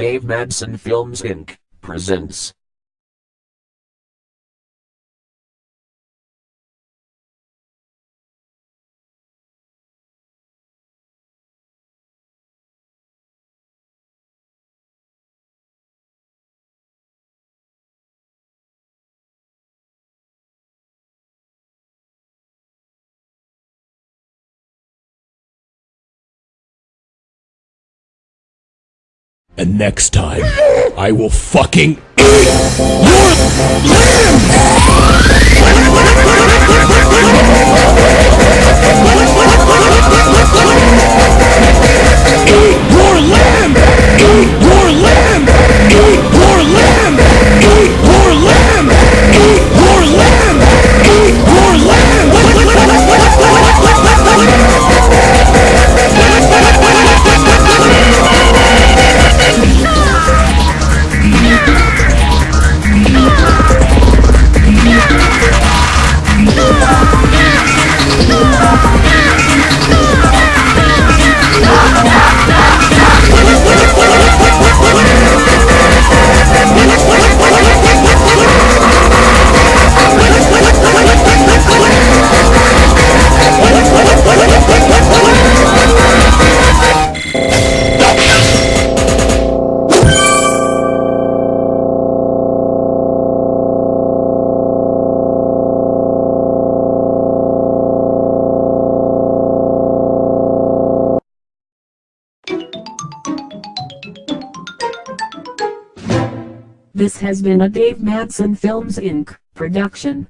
Dave Madsen Films Inc. presents. And next time, I will fucking eat your limbs! This has been a Dave Madsen Films Inc. production.